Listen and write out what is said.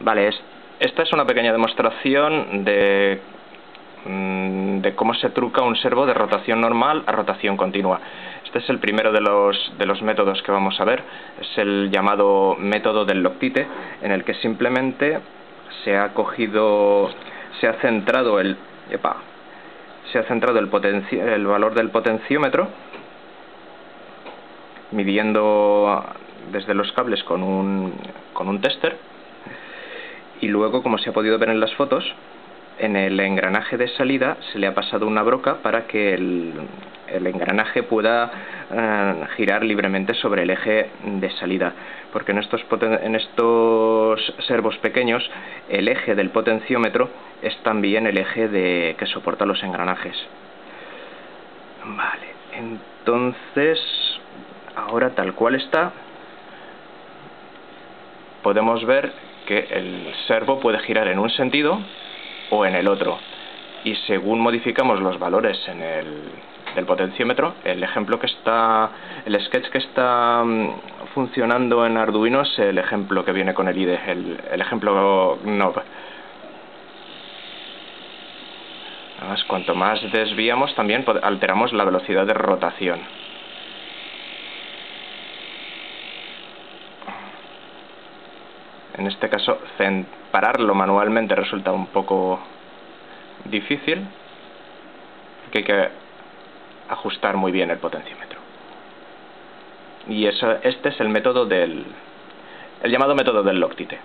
Vale, esta es una pequeña demostración de, mm, de cómo se truca un servo de rotación normal a rotación continua. Este es el primero de los, de los métodos que vamos a ver, es el llamado método del Loctite, en el que simplemente se ha cogido, se ha centrado el, se ha centrado el, el valor del potenciómetro, midiendo desde los cables con un, con un tester, luego, como se ha podido ver en las fotos, en el engranaje de salida se le ha pasado una broca para que el, engranaje pueda eh, girar libremente sobre el eje de salida. Porque en estos, en estos servos pequeños el eje del potenciómetro es también el eje de, que soporta los engranajes. Vale, entonces ahora tal cual está podemos ver que el servo puede girar en un sentido o en el otro. Y según modificamos los valores en el, del potenciómetro, el ejemplo que está, el sketch que está mm, funcionando en Arduino es el ejemplo que viene con el IDE, el, el ejemplo knob. Además, cuanto más desviamos también alteramos la velocidad de rotación. En este caso pararlo manualmente resulta un poco difícil que hay que ajustar muy bien el potenciómetro. Y eso, este es el método del el llamado método del Loctite